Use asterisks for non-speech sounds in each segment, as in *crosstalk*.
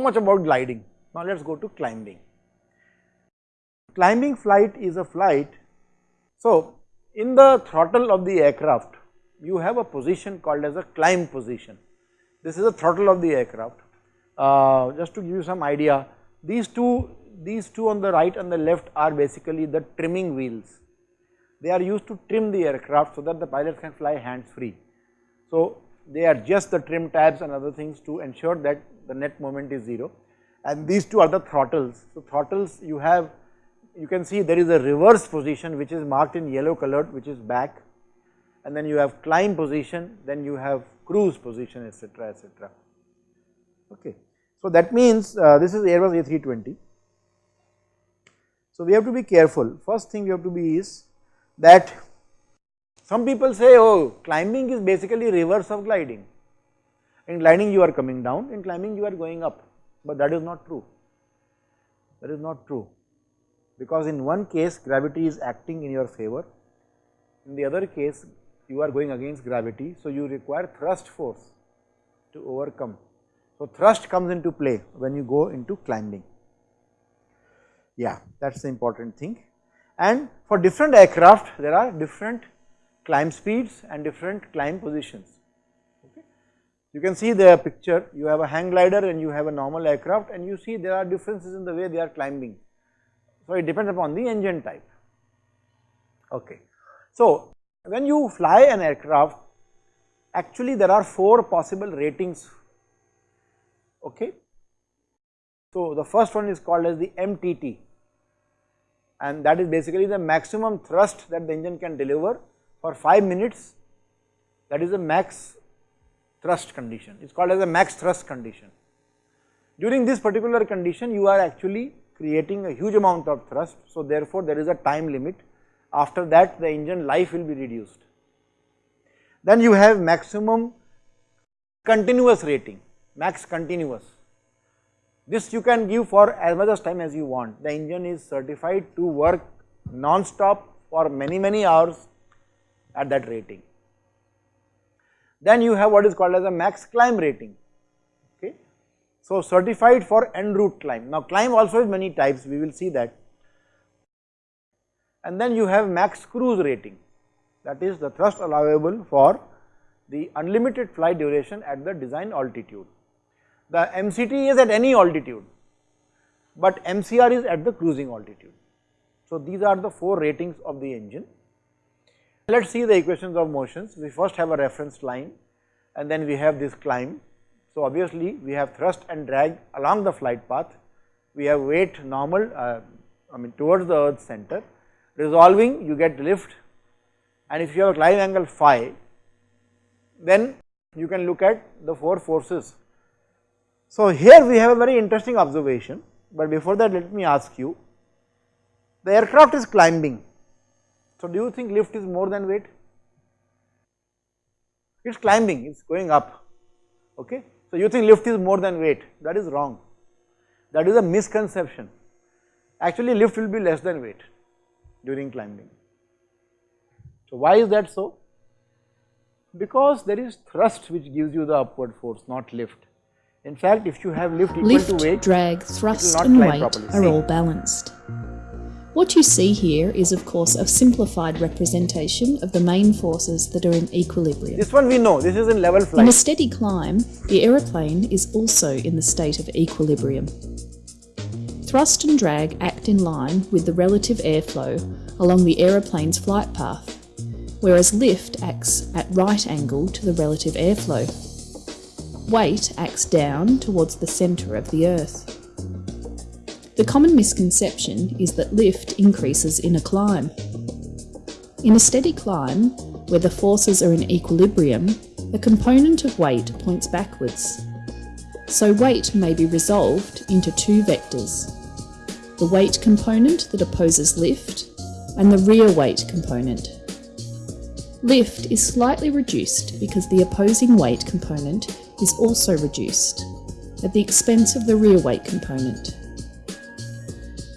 so much about gliding. Now let us go to climbing. Climbing flight is a flight. So in the throttle of the aircraft, you have a position called as a climb position. This is the throttle of the aircraft. Uh, just to give you some idea, these two, these two on the right and the left are basically the trimming wheels. They are used to trim the aircraft so that the pilots can fly hands free. So they are just the trim tabs and other things to ensure that the net moment is 0 and these two are the throttles. So throttles you have, you can see there is a reverse position which is marked in yellow colored which is back and then you have climb position, then you have cruise position etc etc. Okay. So that means uh, this is Airbus A320. So we have to be careful. First thing we have to be is that some people say oh climbing is basically reverse of gliding. In gliding you are coming down, in climbing you are going up, but that is not true. That is not true because in one case gravity is acting in your favor, in the other case you are going against gravity, so you require thrust force to overcome. So thrust comes into play when you go into climbing. Yeah, that is the important thing. And for different aircraft, there are different climb speeds and different climb positions. You can see the picture, you have a hang glider and you have a normal aircraft and you see there are differences in the way they are climbing. So it depends upon the engine type. Okay. So when you fly an aircraft, actually there are four possible ratings. Okay. So the first one is called as the MTT and that is basically the maximum thrust that the engine can deliver for 5 minutes that is a max thrust condition, it is called as a max thrust condition. During this particular condition you are actually creating a huge amount of thrust, so therefore there is a time limit after that the engine life will be reduced. Then you have maximum continuous rating, max continuous. This you can give for as much as time as you want. The engine is certified to work non-stop for many many hours at that rating. Then you have what is called as a max climb rating, okay. So certified for en route climb. Now climb also is many types, we will see that. And then you have max cruise rating, that is the thrust allowable for the unlimited flight duration at the design altitude. The MCT is at any altitude, but MCR is at the cruising altitude. So these are the four ratings of the engine. Let us see the equations of motions. We first have a reference line and then we have this climb. So obviously we have thrust and drag along the flight path. We have weight normal, uh, I mean towards the earth center. Resolving you get lift and if you have a climb angle phi, then you can look at the four forces. So here we have a very interesting observation, but before that let me ask you, the aircraft is climbing so do you think lift is more than weight? It is climbing, it is going up, okay. So you think lift is more than weight, that is wrong, that is a misconception. Actually lift will be less than weight during climbing. So why is that so? Because there is thrust which gives you the upward force, not lift. In fact, if you have lift equal lift, to weight, drag, thrust and weight properly. are all balanced. What you see here is of course a simplified representation of the main forces that are in equilibrium. This one we know, this is in level flight. In a steady climb, the aeroplane is also in the state of equilibrium. Thrust and drag act in line with the relative airflow along the aeroplane's flight path, whereas lift acts at right angle to the relative airflow. Weight acts down towards the centre of the Earth. The common misconception is that lift increases in a climb. In a steady climb, where the forces are in equilibrium, the component of weight points backwards. So weight may be resolved into two vectors. The weight component that opposes lift and the rear weight component. Lift is slightly reduced because the opposing weight component is also reduced at the expense of the rear weight component.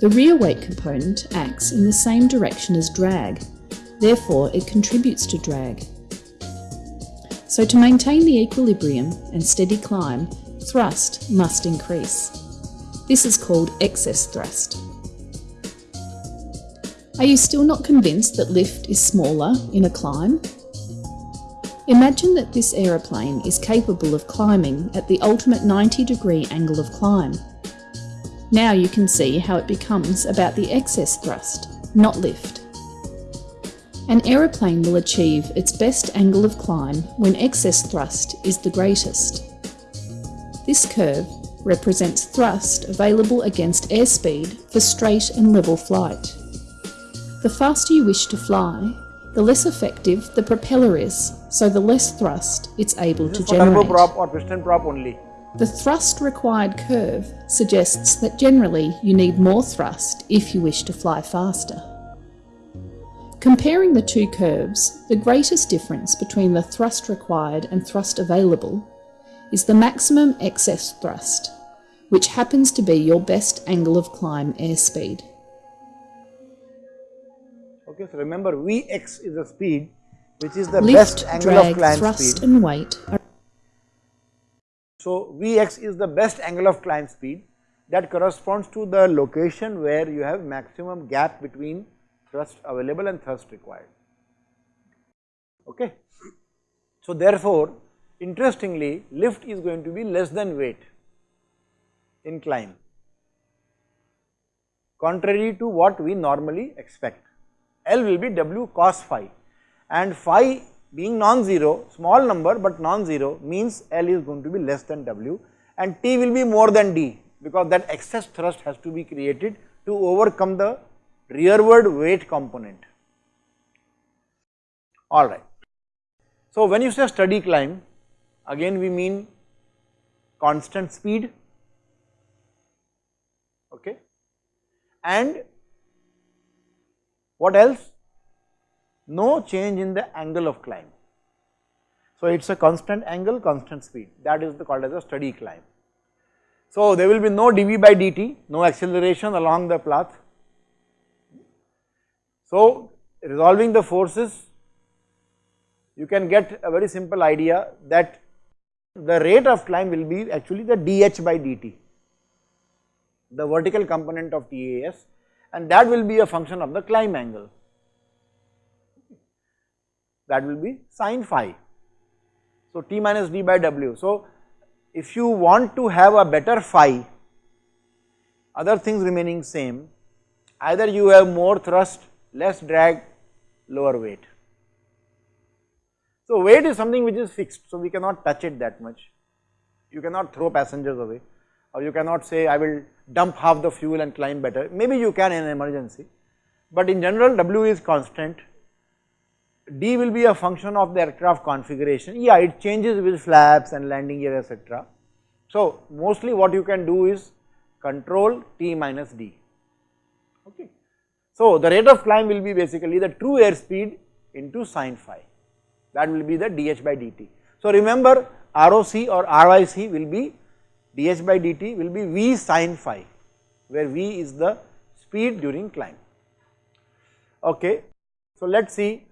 The rear weight component acts in the same direction as drag, therefore it contributes to drag. So to maintain the equilibrium and steady climb, thrust must increase. This is called excess thrust. Are you still not convinced that lift is smaller in a climb? Imagine that this aeroplane is capable of climbing at the ultimate 90 degree angle of climb. Now you can see how it becomes about the excess thrust, not lift. An aeroplane will achieve its best angle of climb when excess thrust is the greatest. This curve represents thrust available against airspeed for straight and level flight. The faster you wish to fly, the less effective the propeller is, so the less thrust it's able to is for turboprop generate. or piston prop only. The thrust required curve suggests that generally you need more thrust if you wish to fly faster. Comparing the two curves, the greatest difference between the thrust required and thrust available is the maximum excess thrust, which happens to be your best angle of climb airspeed. Okay, so remember Vx is the speed which is the Lift, best angle of drag, climb thrust speed. and weight So Vx is the best angle of climb speed that corresponds to the location where you have maximum gap between thrust available and thrust required. Okay. So therefore, interestingly lift is going to be less than weight in climb contrary to what we normally expect. L will be W cos phi and phi being non-zero, small number but non-zero means L is going to be less than W and T will be more than D because that excess thrust has to be created to overcome the rearward weight component. Alright. So when you say steady climb, again we mean constant speed, okay, and what else? No change in the angle of climb. So it is a constant angle, constant speed that is called as a steady climb. So there will be no dv by dt, no acceleration along the path. So resolving the forces you can get a very simple idea that the rate of climb will be actually the dh by dt, the vertical component of TAS and that will be a function of the climb angle, that will be sine phi. So T minus d by W. So if you want to have a better phi, other things remaining same, either you have more thrust, less drag, lower weight. So weight is something which is fixed, so we cannot touch it that much. You cannot throw passengers away or you cannot say I will dump half the fuel and climb better, maybe you can in an emergency, but in general W is constant, D will be a function of the aircraft configuration, yeah it changes with flaps and landing gear etc. So mostly what you can do is control T minus D, okay. So the rate of climb will be basically the true airspeed into sine phi, that will be the dH by dt. So remember ROC or RYC will be dH by dt will be V sine phi, where V is the speed during climb. Okay. So let us see,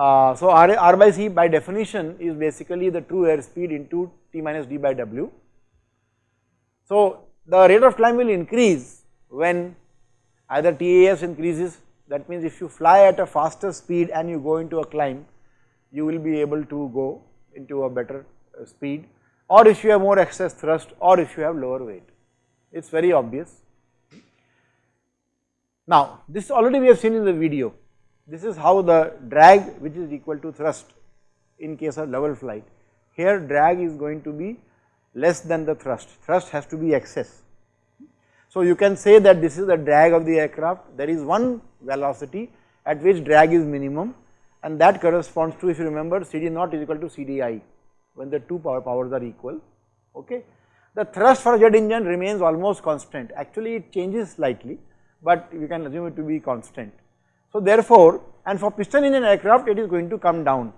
uh, so R, R by C by definition is basically the true airspeed into T minus d by W. So the rate of climb will increase when either TAS increases, that means if you fly at a faster speed and you go into a climb, you will be able to go into a better uh, speed or if you have more excess thrust or if you have lower weight, it is very obvious. Now this already we have seen in the video, this is how the drag which is equal to thrust in case of level flight. Here drag is going to be less than the thrust, thrust has to be excess. So you can say that this is the drag of the aircraft, there is one velocity at which drag is minimum and that corresponds to if you remember CD naught is equal to CDI when the two power powers are equal, okay. The thrust for jet engine remains almost constant, actually it changes slightly, but we can assume it to be constant. So therefore, and for piston engine aircraft it is going to come down.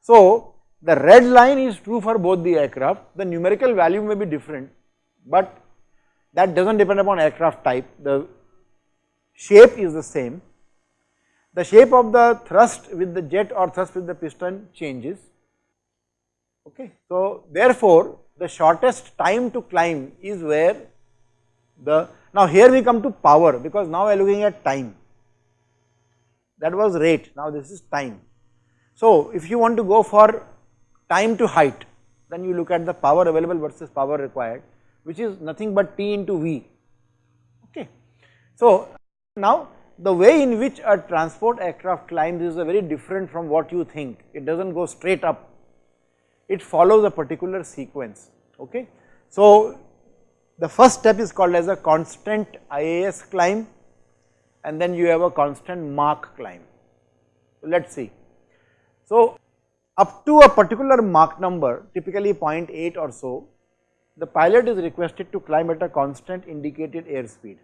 So the red line is true for both the aircraft, the numerical value may be different, but that does not depend upon aircraft type, the shape is the same. The shape of the thrust with the jet or thrust with the piston changes Okay. So, therefore, the shortest time to climb is where the, now here we come to power because now we are looking at time, that was rate, now this is time. So, if you want to go for time to height, then you look at the power available versus power required, which is nothing but T into V, okay. So, now the way in which a transport aircraft climbs is very different from what you think, it does not go straight up, it follows a particular sequence, okay. So, the first step is called as a constant IAS climb and then you have a constant Mach climb. Let us see. So, up to a particular Mach number typically 0.8 or so, the pilot is requested to climb at a constant indicated airspeed.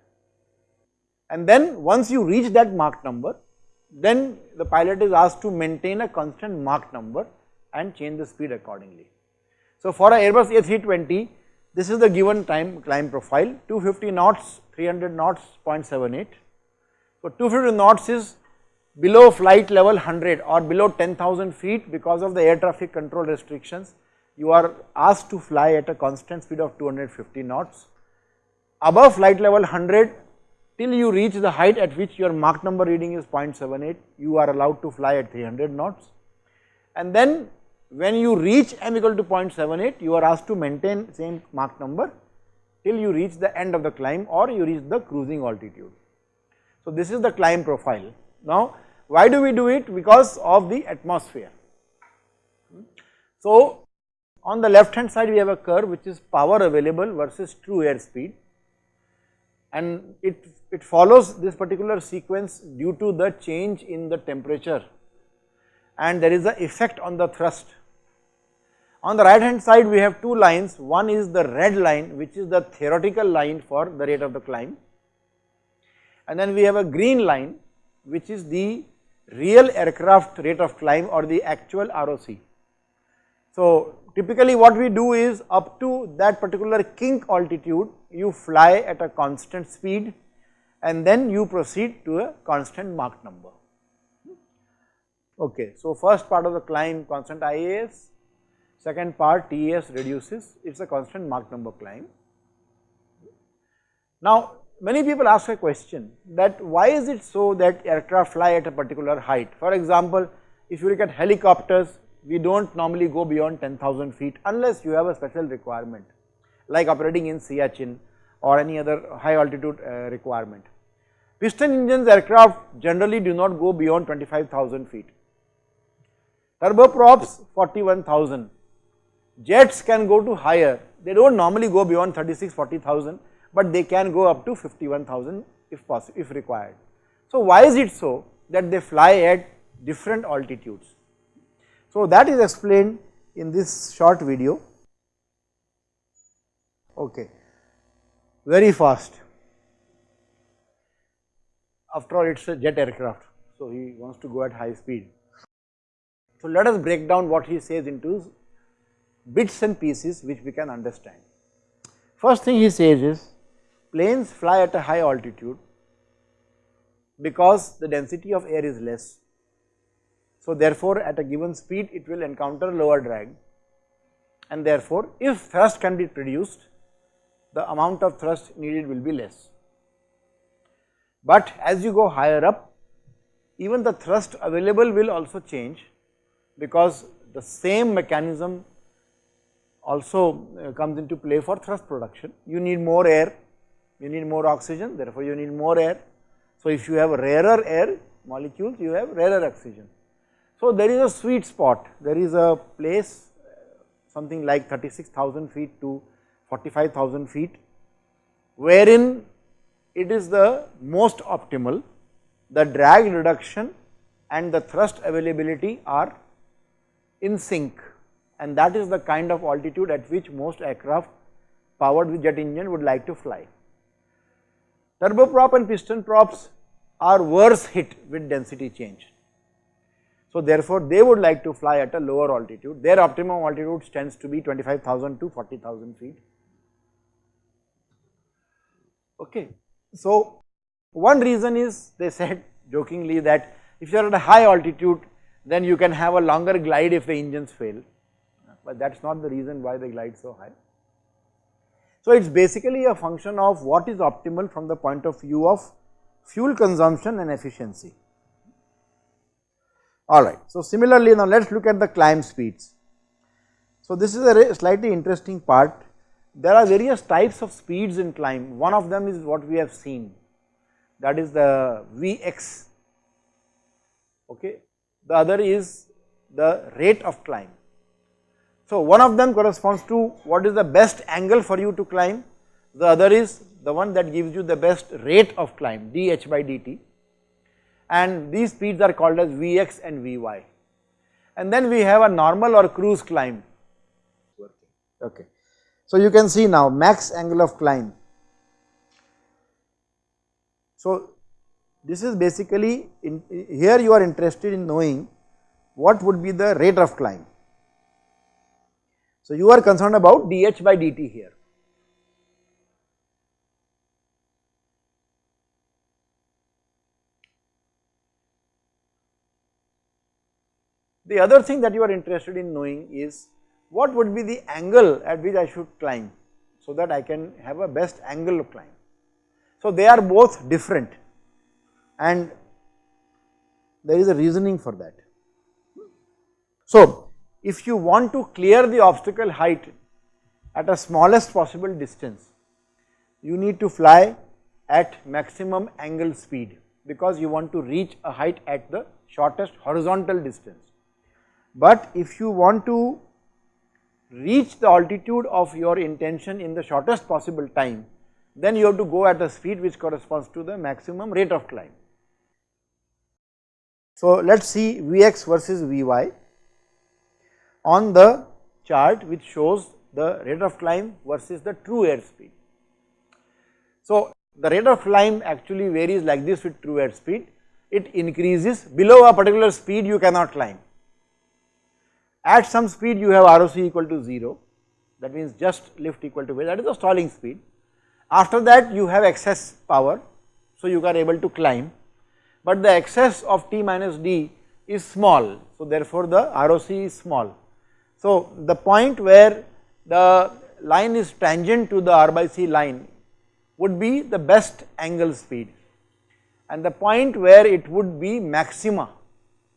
And then once you reach that Mach number, then the pilot is asked to maintain a constant Mach number and change the speed accordingly. So, for a Airbus A320, this is the given time climb profile 250 knots, 300 knots 0.78. So, 250 knots is below flight level 100 or below 10,000 feet because of the air traffic control restrictions you are asked to fly at a constant speed of 250 knots. Above flight level 100 till you reach the height at which your Mach number reading is 0.78 you are allowed to fly at 300 knots and then when you reach m equal to 0.78 you are asked to maintain same Mach number till you reach the end of the climb or you reach the cruising altitude. So, this is the climb profile. Now, why do we do it? Because of the atmosphere. So, on the left hand side we have a curve which is power available versus true airspeed and it, it follows this particular sequence due to the change in the temperature and there is a effect on the thrust. On the right hand side we have two lines, one is the red line which is the theoretical line for the rate of the climb and then we have a green line which is the real aircraft rate of climb or the actual ROC. So typically what we do is up to that particular kink altitude you fly at a constant speed and then you proceed to a constant Mach number. Okay, so first part of the climb constant IAS, second part TAS reduces, it is a constant Mach number climb. Now many people ask a question that why is it so that aircraft fly at a particular height. For example, if you look at helicopters, we do not normally go beyond 10,000 feet unless you have a special requirement like operating in Siachen or any other high altitude uh, requirement. Piston engines aircraft generally do not go beyond 25,000 feet turboprops 41,000, jets can go to higher, they do not normally go beyond 36, 40,000, but they can go up to 51,000 if possible, if required. So why is it so that they fly at different altitudes? So that is explained in this short video. Okay, very fast. After all, it is a jet aircraft, so he wants to go at high speed. So, let us break down what he says into bits and pieces which we can understand. First thing he says is planes fly at a high altitude because the density of air is less. So, therefore, at a given speed it will encounter lower drag and therefore, if thrust can be produced the amount of thrust needed will be less. But as you go higher up even the thrust available will also change because the same mechanism also uh, comes into play for thrust production. You need more air, you need more oxygen, therefore you need more air. So, if you have rarer air molecules, you have rarer oxygen. So, there is a sweet spot, there is a place uh, something like 36,000 feet to 45,000 feet, wherein it is the most optimal, the drag reduction and the thrust availability are in sync and that is the kind of altitude at which most aircraft powered with jet engine would like to fly. Turboprop and piston props are worse hit with density change. So therefore, they would like to fly at a lower altitude, their optimum altitude tends to be 25,000 to 40,000 feet. Okay. So one reason is they said jokingly that if you are at a high altitude then you can have a longer glide if the engines fail. but that is not the reason why they glide so high. So, it is basically a function of what is optimal from the point of view of fuel consumption and efficiency. Alright, so similarly now let us look at the climb speeds. So, this is a slightly interesting part. There are various types of speeds in climb. One of them is what we have seen that is the Vx, okay. The other is the rate of climb. So, one of them corresponds to what is the best angle for you to climb, the other is the one that gives you the best rate of climb dh by dt and these speeds are called as Vx and Vy. And then we have a normal or cruise climb. Okay. So you can see now max angle of climb. So this is basically in, here you are interested in knowing what would be the rate of climb. So you are concerned about dh by dt here. The other thing that you are interested in knowing is what would be the angle at which I should climb so that I can have a best angle of climb. So they are both different and there is a reasoning for that. So if you want to clear the obstacle height at a smallest possible distance, you need to fly at maximum angle speed because you want to reach a height at the shortest horizontal distance. But if you want to reach the altitude of your intention in the shortest possible time, then you have to go at the speed which corresponds to the maximum rate of climb. So let us see Vx versus Vy on the chart which shows the rate of climb versus the true airspeed. So the rate of climb actually varies like this with true airspeed, it increases below a particular speed you cannot climb at some speed you have ROC equal to 0 that means just lift equal to weight that is the stalling speed. After that you have excess power so you are able to climb but the excess of T minus D is small so therefore the ROC is small. So the point where the line is tangent to the R by C line would be the best angle speed and the point where it would be maxima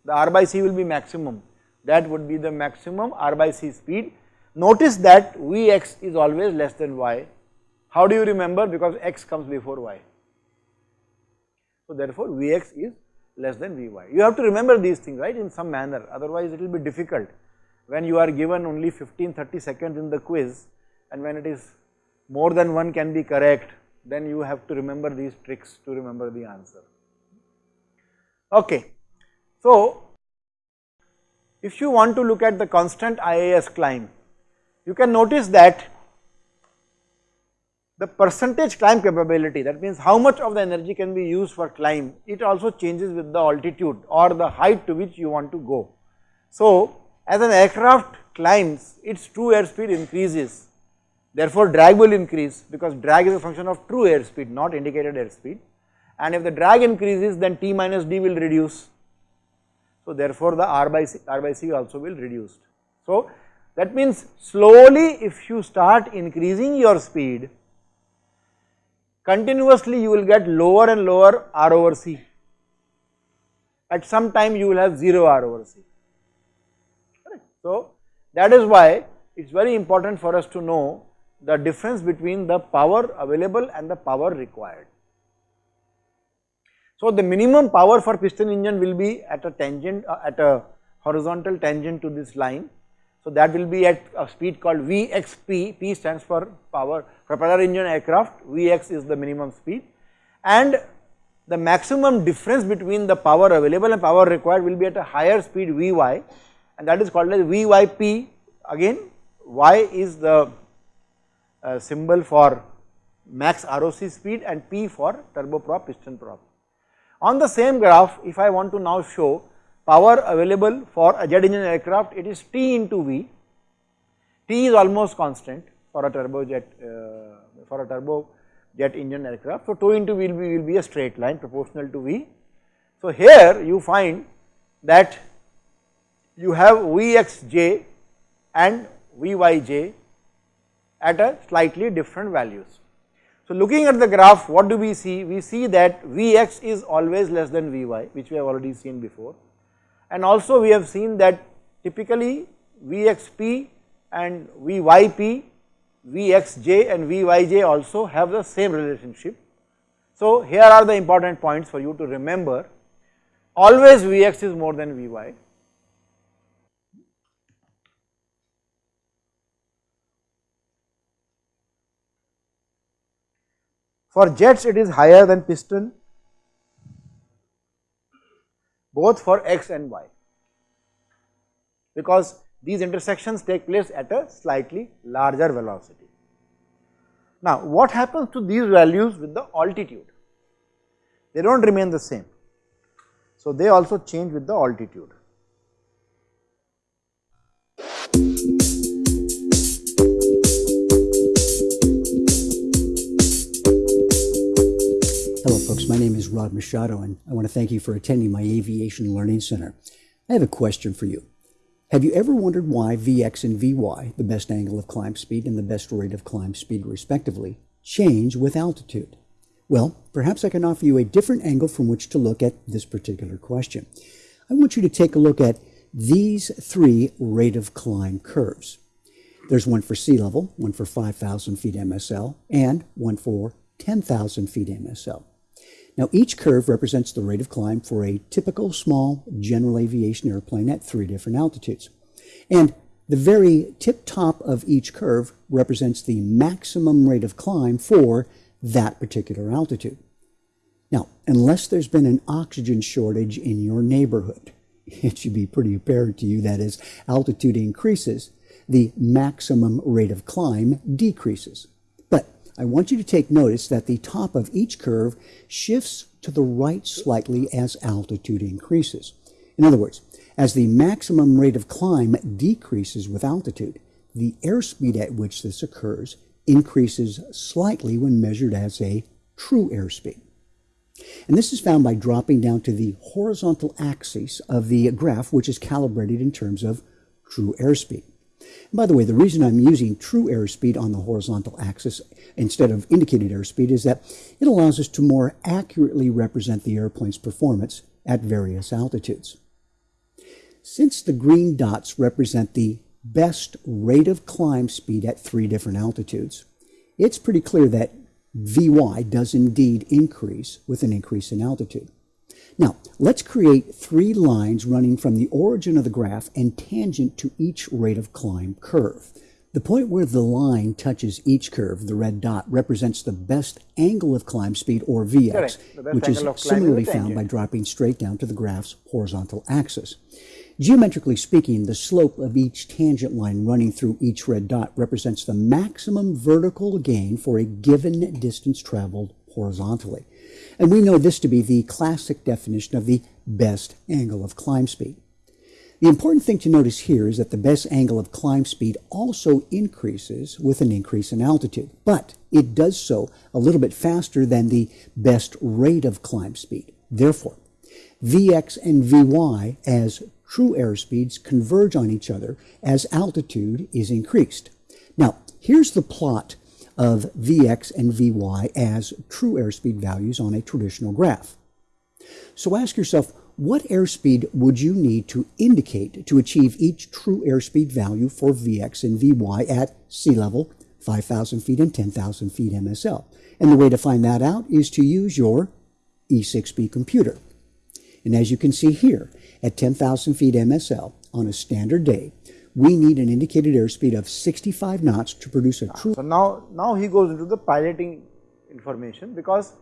the R by C will be maximum that would be the maximum R by C speed. Notice that Vx is always less than y. How do you remember? Because x comes before y. So therefore Vx is less than Vy. You have to remember these things right in some manner otherwise it will be difficult when you are given only 15 30 seconds in the quiz and when it is more than one can be correct then you have to remember these tricks to remember the answer. Okay. So if you want to look at the constant IAS climb, you can notice that the percentage climb capability that means how much of the energy can be used for climb it also changes with the altitude or the height to which you want to go. So as an aircraft climbs its true airspeed increases therefore drag will increase because drag is a function of true airspeed not indicated airspeed and if the drag increases then T minus D will reduce so therefore the R by C, R by C also will reduced. So that means slowly if you start increasing your speed, continuously you will get lower and lower R over C. At some time you will have 0 R over C. So that is why it is very important for us to know the difference between the power available and the power required. So the minimum power for piston engine will be at a tangent uh, at a horizontal tangent to this line. So that will be at a speed called VXP, P stands for power propeller engine aircraft, Vx is the minimum speed and the maximum difference between the power available and power required will be at a higher speed Vy and that is called as Vyp again Y is the uh, symbol for max ROC speed and P for turboprop piston prop. On the same graph, if I want to now show power available for a jet engine aircraft, it is T into V. T is almost constant for a turbojet uh, for a turbojet engine aircraft. So, 2 into V will be, will be a straight line proportional to V. So, here you find that you have Vxj and Vyj at a slightly different values. So, looking at the graph what do we see? We see that Vx is always less than Vy which we have already seen before and also we have seen that typically Vxp and Vyp, Vxj and Vyj also have the same relationship. So, here are the important points for you to remember always Vx is more than Vy For jets it is higher than piston both for x and y because these intersections take place at a slightly larger velocity. Now what happens to these values with the altitude? They do not remain the same. So they also change with the altitude. My name is Rod Machado, and I want to thank you for attending my Aviation Learning Center. I have a question for you. Have you ever wondered why Vx and Vy, the best angle of climb speed and the best rate of climb speed respectively, change with altitude? Well, perhaps I can offer you a different angle from which to look at this particular question. I want you to take a look at these three rate of climb curves. There's one for sea level, one for 5,000 feet MSL, and one for 10,000 feet MSL. Now each curve represents the rate of climb for a typical small general aviation airplane at three different altitudes. And the very tip top of each curve represents the maximum rate of climb for that particular altitude. Now, unless there's been an oxygen shortage in your neighborhood, *laughs* it should be pretty apparent to you that as altitude increases, the maximum rate of climb decreases. I want you to take notice that the top of each curve shifts to the right slightly as altitude increases. In other words, as the maximum rate of climb decreases with altitude, the airspeed at which this occurs increases slightly when measured as a true airspeed. And this is found by dropping down to the horizontal axis of the graph, which is calibrated in terms of true airspeed. By the way, the reason I'm using true airspeed on the horizontal axis instead of indicated airspeed is that it allows us to more accurately represent the airplane's performance at various altitudes. Since the green dots represent the best rate of climb speed at three different altitudes, it's pretty clear that Vy does indeed increase with an increase in altitude. Now, let's create three lines running from the origin of the graph and tangent to each rate of climb curve. The point where the line touches each curve, the red dot, represents the best angle of climb speed, or Vx, which is similarly found by dropping straight down to the graph's horizontal axis. Geometrically speaking, the slope of each tangent line running through each red dot represents the maximum vertical gain for a given distance traveled horizontally. And we know this to be the classic definition of the best angle of climb speed. The important thing to notice here is that the best angle of climb speed also increases with an increase in altitude, but it does so a little bit faster than the best rate of climb speed. Therefore, Vx and Vy as true airspeeds converge on each other as altitude is increased. Now, here's the plot of Vx and Vy as true airspeed values on a traditional graph. So ask yourself, what airspeed would you need to indicate to achieve each true airspeed value for Vx and Vy at sea level, 5,000 feet and 10,000 feet MSL? And the way to find that out is to use your E6B computer. And as you can see here, at 10,000 feet MSL on a standard day, we need an indicated airspeed of 65 knots to produce a true. So now, now he goes into the piloting information because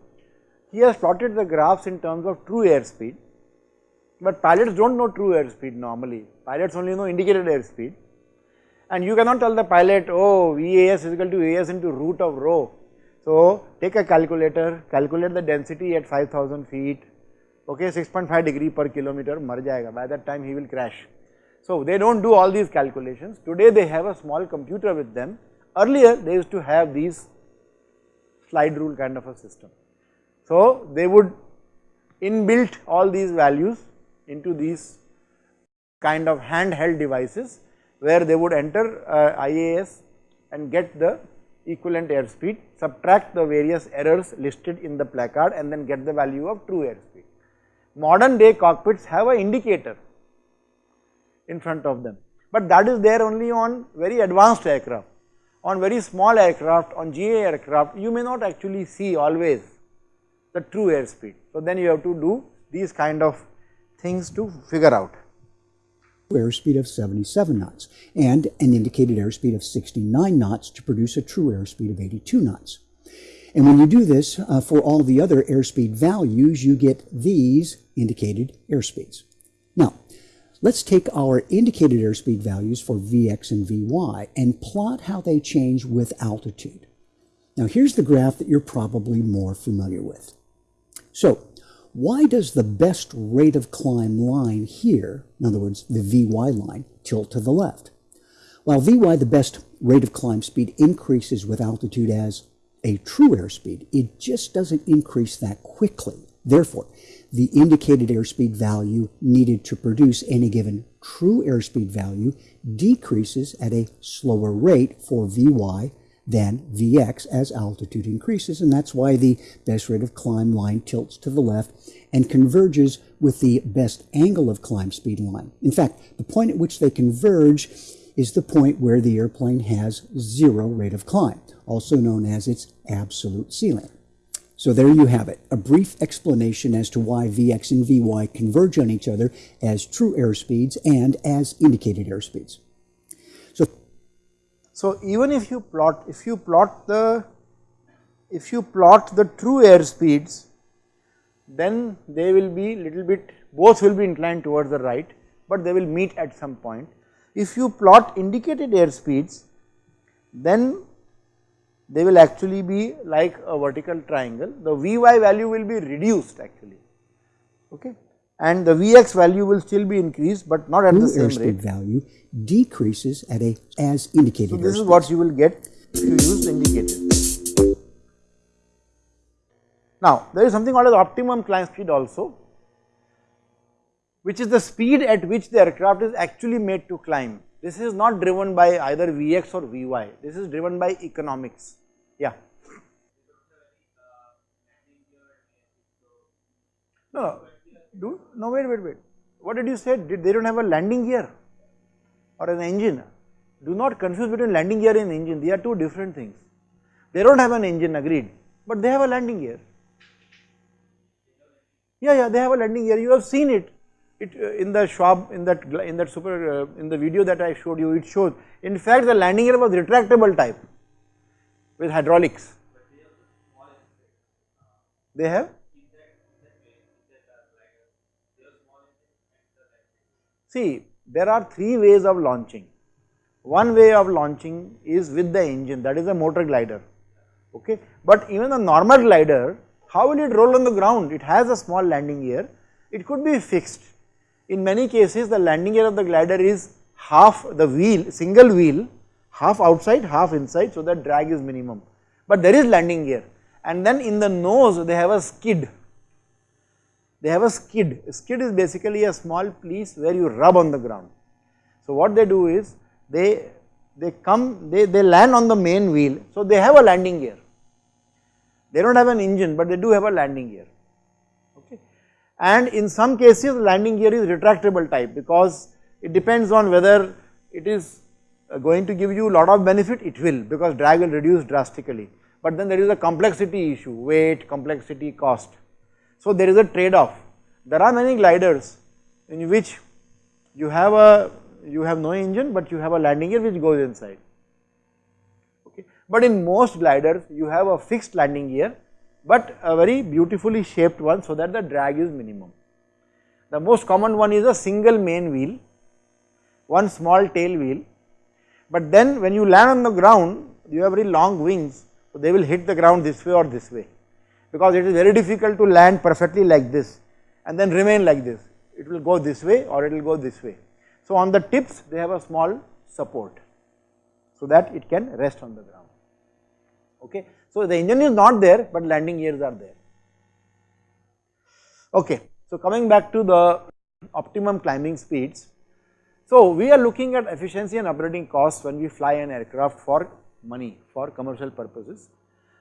he has plotted the graphs in terms of true airspeed, but pilots do not know true airspeed normally, pilots only know indicated airspeed and you cannot tell the pilot, oh VAS is equal to AS into root of rho. So take a calculator, calculate the density at 5000 feet, okay 6.5 degree per kilometer, mar jayega, by that time he will crash. So they do not do all these calculations. Today they have a small computer with them. Earlier they used to have these slide rule kind of a system. So they would inbuilt all these values into these kind of handheld devices where they would enter uh, IAS and get the equivalent airspeed, subtract the various errors listed in the placard and then get the value of true airspeed. Modern day cockpits have an indicator in front of them, but that is there only on very advanced aircraft. On very small aircraft, on GA aircraft, you may not actually see always the true airspeed. So, then you have to do these kind of things to figure out. Airspeed of 77 knots and an indicated airspeed of 69 knots to produce a true airspeed of 82 knots. And when you do this uh, for all the other airspeed values, you get these indicated airspeeds. Now, let's take our indicated airspeed values for Vx and Vy and plot how they change with altitude. Now, here's the graph that you're probably more familiar with. So, why does the best rate of climb line here, in other words, the Vy line, tilt to the left? While Vy, the best rate of climb speed, increases with altitude as a true airspeed, it just doesn't increase that quickly. Therefore, the indicated airspeed value needed to produce any given true airspeed value decreases at a slower rate for Vy than Vx as altitude increases, and that's why the best rate of climb line tilts to the left and converges with the best angle of climb speed line. In fact, the point at which they converge is the point where the airplane has zero rate of climb, also known as its absolute ceiling. So there you have it, a brief explanation as to why Vx and Vy converge on each other as true airspeeds and as indicated airspeeds. So, so even if you plot, if you plot the, if you plot the true air speeds, then they will be little bit, both will be inclined towards the right, but they will meet at some point. If you plot indicated air speeds, then they will actually be like a vertical triangle, the Vy value will be reduced actually, okay and the Vx value will still be increased, but not at the same airspeed rate. value decreases at a as indicated. So, this is what you will get if you use the indicator. Now, there is something called as optimum climb speed also, which is the speed at which the aircraft is actually made to climb. This is not driven by either Vx or Vy, this is driven by economics. Yeah. No, no, do, no wait, wait, wait. What did you say? Did they don't have a landing gear or an engine? Do not confuse between landing gear and engine. They are two different things. They don't have an engine, agreed, but they have a landing gear. Yeah, yeah, they have a landing gear. You have seen it. It uh, in the Schwab in that in that super uh, in the video that I showed you. It shows. In fact, the landing gear was retractable type with hydraulics. They have. See, there are three ways of launching. One way of launching is with the engine, that is a motor glider. Okay, but even a normal glider, how will it roll on the ground? It has a small landing gear. It could be fixed. In many cases, the landing gear of the glider is half the wheel, single wheel, half outside, half inside, so that drag is minimum. But there is landing gear, and then in the nose they have a skid they have a skid. A skid is basically a small piece where you rub on the ground. So what they do is they they come they, they land on the main wheel. So they have a landing gear. They don't have an engine, but they do have a landing gear. And in some cases landing gear is retractable type because it depends on whether it is uh, going to give you lot of benefit, it will because drag will reduce drastically. But then there is a complexity issue, weight, complexity, cost. So there is a trade off. There are many gliders in which you have a you have no engine but you have a landing gear which goes inside. Okay. But in most gliders you have a fixed landing gear but a very beautifully shaped one so that the drag is minimum. The most common one is a single main wheel, one small tail wheel, but then when you land on the ground you have very long wings so they will hit the ground this way or this way because it is very difficult to land perfectly like this and then remain like this. It will go this way or it will go this way. So on the tips they have a small support so that it can rest on the ground. Okay. So the engine is not there but landing gears are there. Okay. So coming back to the optimum climbing speeds. So, we are looking at efficiency and operating costs when we fly an aircraft for money, for commercial purposes.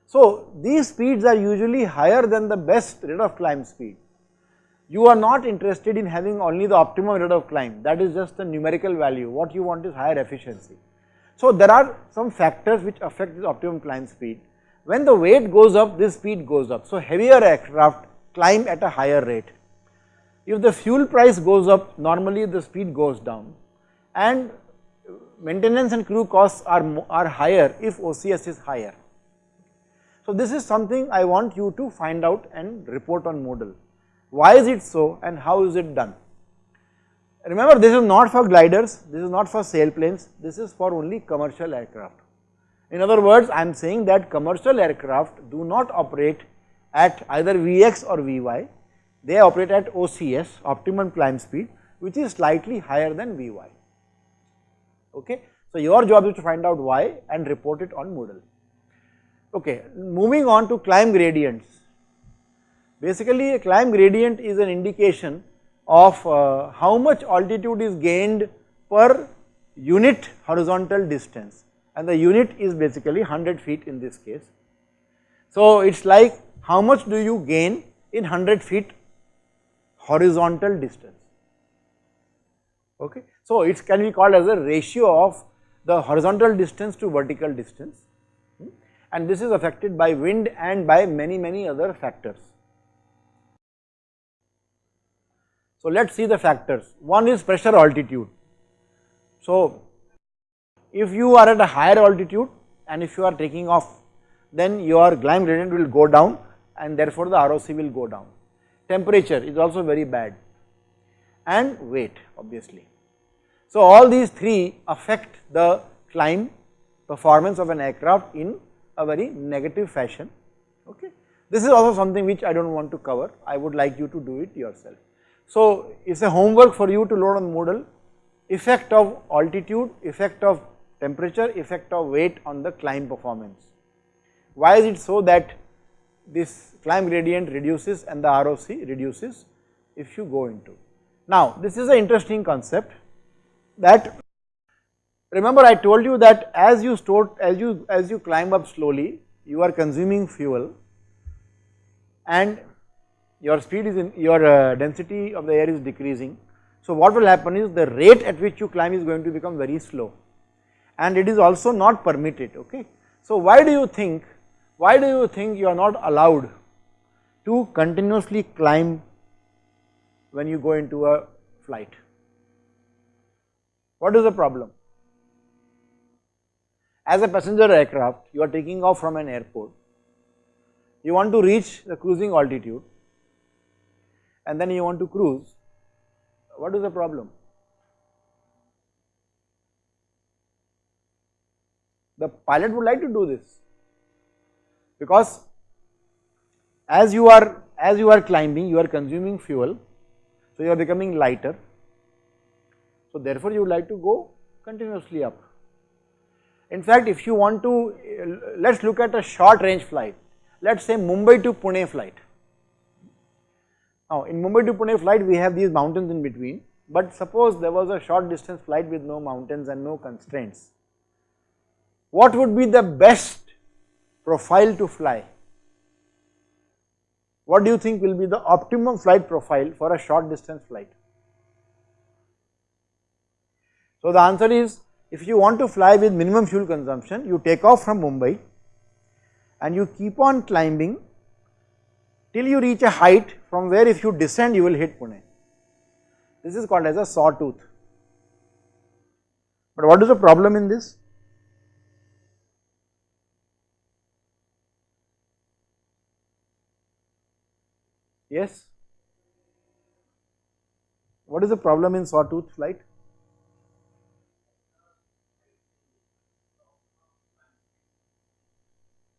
So, these speeds are usually higher than the best rate of climb speed. You are not interested in having only the optimum rate of climb, that is just the numerical value, what you want is higher efficiency. So, there are some factors which affect this optimum climb speed. When the weight goes up, this speed goes up. So, heavier aircraft climb at a higher rate. If the fuel price goes up, normally the speed goes down and maintenance and crew costs are, are higher if OCS is higher. So, this is something I want you to find out and report on Moodle. Why is it so and how is it done? Remember this is not for gliders, this is not for sailplanes, this is for only commercial aircraft. In other words, I am saying that commercial aircraft do not operate at either Vx or Vy, they operate at OCS, optimum climb speed, which is slightly higher than Vy. Okay. So, your job is to find out why and report it on Moodle. Okay, moving on to climb gradients. Basically, a climb gradient is an indication of uh, how much altitude is gained per unit horizontal distance and the unit is basically 100 feet in this case. So, it is like how much do you gain in 100 feet horizontal distance. Okay. So, it can be called as a ratio of the horizontal distance to vertical distance hmm, and this is affected by wind and by many many other factors. So, let us see the factors. One is pressure altitude. So, if you are at a higher altitude and if you are taking off, then your climb gradient will go down and therefore the ROC will go down. Temperature is also very bad and weight obviously. So, all these three affect the climb performance of an aircraft in a very negative fashion. Okay. This is also something which I do not want to cover, I would like you to do it yourself. So, it is a homework for you to load on Moodle effect of altitude, effect of temperature, effect of weight on the climb performance. Why is it so that this climb gradient reduces and the ROC reduces if you go into. Now, this is an interesting concept that remember I told you that as you store as you as you climb up slowly you are consuming fuel and your speed is in your uh, density of the air is decreasing. So what will happen is the rate at which you climb is going to become very slow and it is also not permitted okay. So why do you think why do you think you are not allowed to continuously climb when you go into a flight? What is the problem? As a passenger aircraft you are taking off from an airport, you want to reach the cruising altitude and then you want to cruise, what is the problem? The pilot would like to do this. Because as you are as you are climbing you are consuming fuel so you are becoming lighter. So therefore you would like to go continuously up. In fact if you want to let us look at a short range flight. Let us say Mumbai to Pune flight. Now in Mumbai to Pune flight we have these mountains in between. But suppose there was a short distance flight with no mountains and no constraints. What would be the best profile to fly? What do you think will be the optimum flight profile for a short distance flight? So the answer is if you want to fly with minimum fuel consumption you take off from Mumbai and you keep on climbing till you reach a height from where if you descend you will hit Pune. This is called as a sawtooth. But what is the problem in this? Yes? What is the problem in sawtooth flight?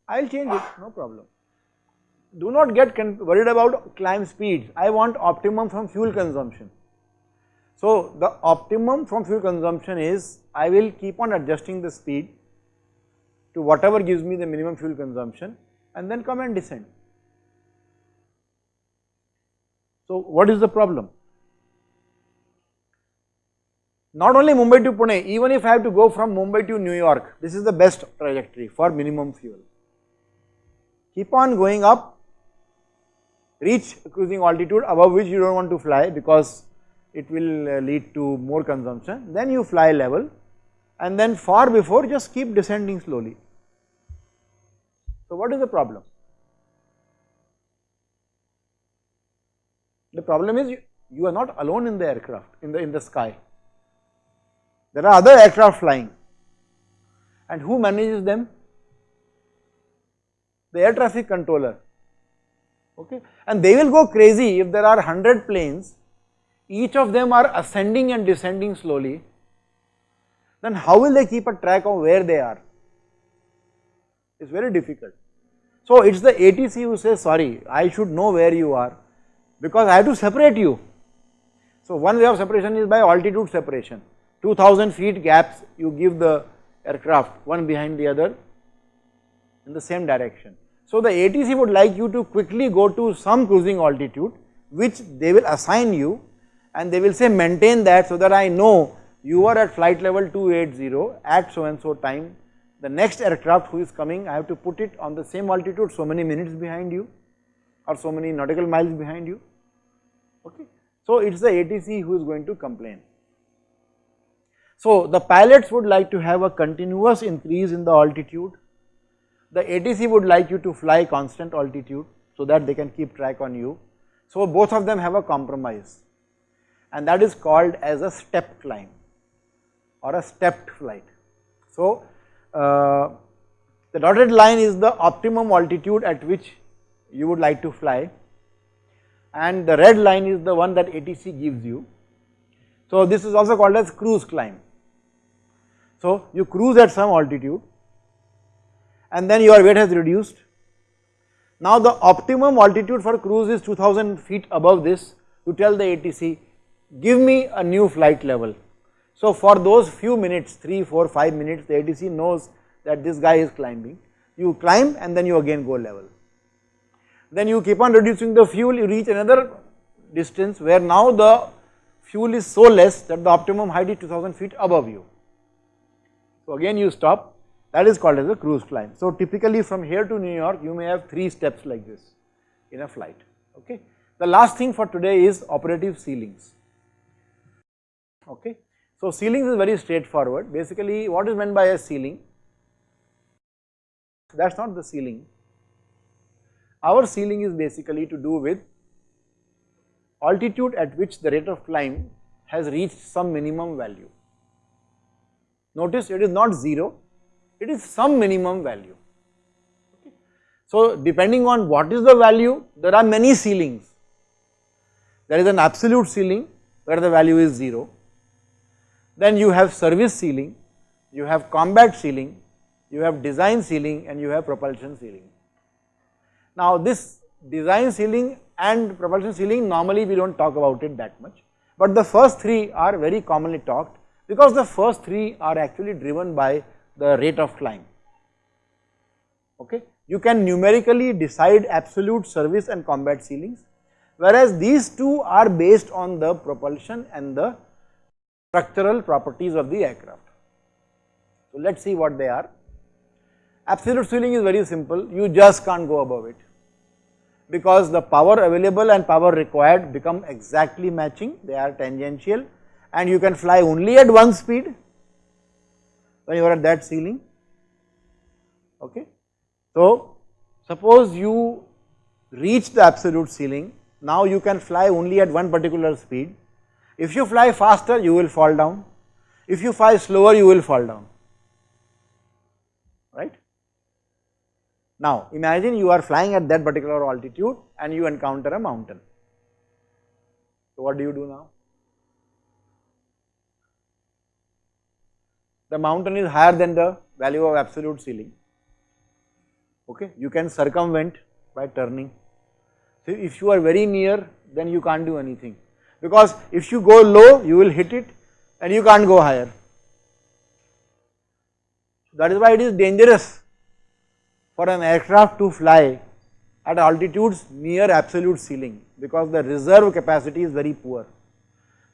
I will change it, no problem do not get worried about climb speeds. I want optimum from fuel consumption. So the optimum from fuel consumption is I will keep on adjusting the speed to whatever gives me the minimum fuel consumption and then come and descend. So what is the problem? not only Mumbai to Pune, even if I have to go from Mumbai to New York, this is the best trajectory for minimum fuel. Keep on going up, reach cruising altitude above which you do not want to fly because it will uh, lead to more consumption, then you fly level and then far before just keep descending slowly. So, what is the problem? Problem is you, you are not alone in the aircraft, in the, in the sky. There are other aircraft flying and who manages them? The air traffic controller, okay. And they will go crazy if there are 100 planes, each of them are ascending and descending slowly, then how will they keep a track of where they are? It is very difficult. So, it is the ATC who says sorry, I should know where you are because I have to separate you. So, one way of separation is by altitude separation, 2000 feet gaps you give the aircraft one behind the other in the same direction. So, the ATC would like you to quickly go to some cruising altitude which they will assign you and they will say maintain that so that I know you are at flight level 280 at so and so time the next aircraft who is coming I have to put it on the same altitude so many minutes behind you or so many nautical miles behind you okay. So it is the ATC who is going to complain. So the pilots would like to have a continuous increase in the altitude, the ATC would like you to fly constant altitude so that they can keep track on you. So both of them have a compromise and that is called as a step climb or a stepped flight. So uh, the dotted line is the optimum altitude at which you would like to fly and the red line is the one that ATC gives you. So this is also called as cruise climb. So you cruise at some altitude and then your weight has reduced. Now the optimum altitude for cruise is 2000 feet above this you tell the ATC give me a new flight level. So for those few minutes 3, 4, 5 minutes the ATC knows that this guy is climbing you climb and then you again go level then you keep on reducing the fuel you reach another distance where now the fuel is so less that the optimum height is 2000 feet above you. So again you stop that is called as a cruise climb. So typically from here to New York you may have 3 steps like this in a flight okay. The last thing for today is operative ceilings okay. So ceilings is very straightforward basically what is meant by a ceiling that is not the ceiling our ceiling is basically to do with altitude at which the rate of climb has reached some minimum value. Notice it is not 0, it is some minimum value. So depending on what is the value, there are many ceilings. There is an absolute ceiling where the value is 0. Then you have service ceiling, you have combat ceiling, you have design ceiling and you have propulsion ceiling. Now this design ceiling and propulsion ceiling normally we do not talk about it that much, but the first three are very commonly talked because the first three are actually driven by the rate of climb. Okay. You can numerically decide absolute service and combat ceilings whereas these two are based on the propulsion and the structural properties of the aircraft. So let us see what they are. Absolute ceiling is very simple, you just can't go above it because the power available and power required become exactly matching, they are tangential and you can fly only at one speed when you are at that ceiling, okay. So suppose you reach the absolute ceiling, now you can fly only at one particular speed. If you fly faster, you will fall down. If you fly slower, you will fall down, right. Now imagine you are flying at that particular altitude and you encounter a mountain. So what do you do now? The mountain is higher than the value of absolute ceiling. Okay, you can circumvent by turning. So if you are very near, then you can't do anything because if you go low, you will hit it and you can't go higher. That is why it is dangerous for an aircraft to fly at altitudes near absolute ceiling because the reserve capacity is very poor.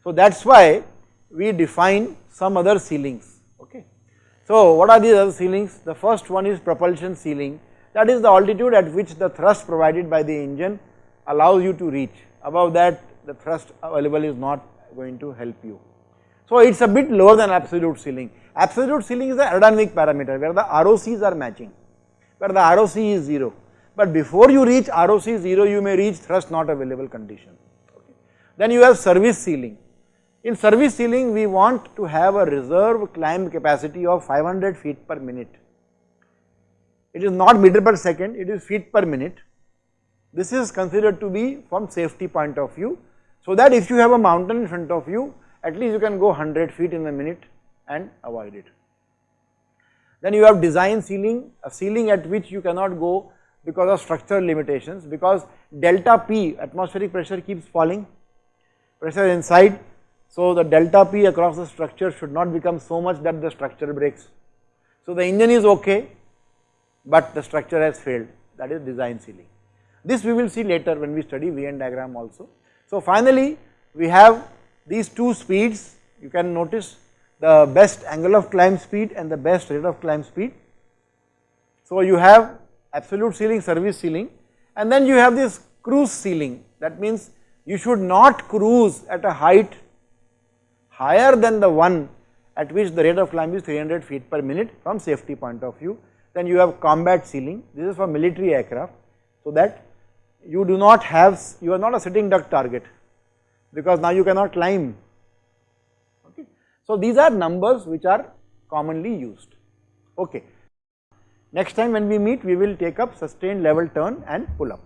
So that is why we define some other ceilings. Okay. So, what are these other ceilings? The first one is propulsion ceiling that is the altitude at which the thrust provided by the engine allows you to reach above that the thrust available is not going to help you. So, it is a bit lower than absolute ceiling. Absolute ceiling is the aerodynamic parameter where the ROCs are matching, where the ROC is 0. But before you reach ROC 0, you may reach thrust not available condition. Okay. Then you have service ceiling. In service ceiling, we want to have a reserve climb capacity of 500 feet per minute. It is not meter per second, it is feet per minute. This is considered to be from safety point of view, so that if you have a mountain in front of you, at least you can go 100 feet in a minute and avoid it. Then you have design ceiling, a ceiling at which you cannot go because of structural limitations because delta P atmospheric pressure keeps falling, pressure inside. So, the delta P across the structure should not become so much that the structure breaks. So, the engine is okay, but the structure has failed that is design ceiling. This we will see later when we study VN diagram also. So, finally, we have these two speeds you can notice the best angle of climb speed and the best rate of climb speed. So, you have absolute ceiling, service ceiling and then you have this cruise ceiling that means you should not cruise at a height higher than the one at which the rate of climb is 300 feet per minute from safety point of view. Then you have combat ceiling, this is for military aircraft so that you do not have, you are not a sitting duck target because now you cannot climb. So, these are numbers which are commonly used. Okay. Next time when we meet, we will take up sustained level turn and pull up.